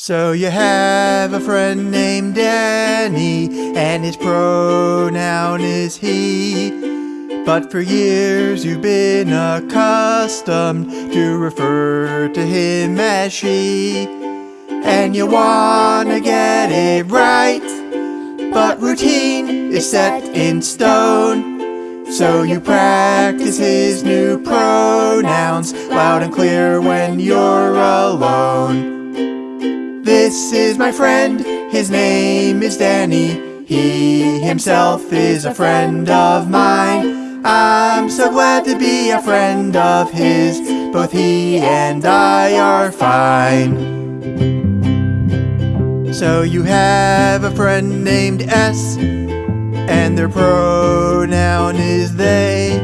So you have a friend named Danny, and his pronoun is he. But for years you've been accustomed to refer to him as she. And you wanna get it right, but routine is set in stone. So you practice his new pronouns loud and clear when you're. This is my friend, his name is Danny. He himself is a friend of mine. I'm so glad to be a friend of his. Both he and I are fine. So you have a friend named S, and their pronoun is they.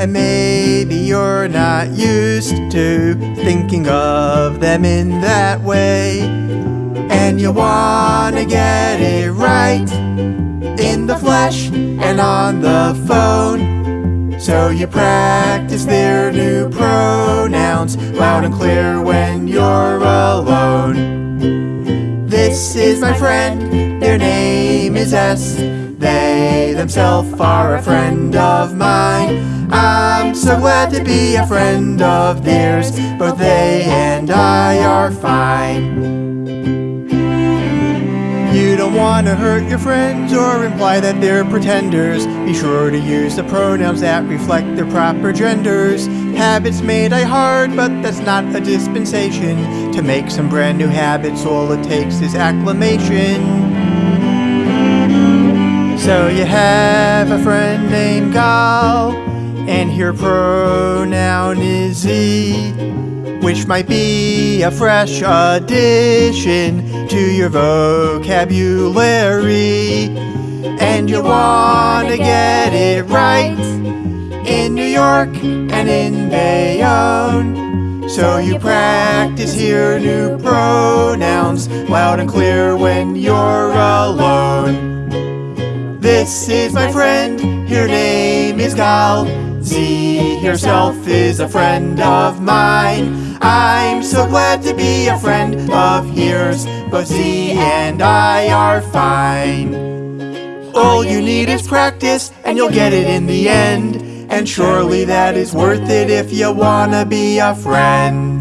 And maybe you're not used to thinking of them in that way. And you wanna get it right in the flesh and on the phone. So you practice their new pronouns loud and clear when you're alone. This is my friend, their name is S. They themselves are a friend of mine. I'm so glad to be a friend of theirs. Both they and I are fine. Don't want to hurt your friends or imply that they're pretenders. Be sure to use the pronouns that reflect their proper genders. Habits may die hard, but that's not a dispensation. To make some brand new habits, all it takes is acclamation. So you have a friend named Gal, and your pronoun is he, which might be a fresh addition to your vocabulary. And you wanna get it right in New York and in Bayonne. So you practice your new pronouns loud and clear when you're alone. This is my friend, her name Gal. Ze herself is a friend of mine. I'm so glad to be a friend of yours. Both ze and I are fine. All you need is practice, and you'll get it in the end. And surely that is worth it if you wanna be a friend.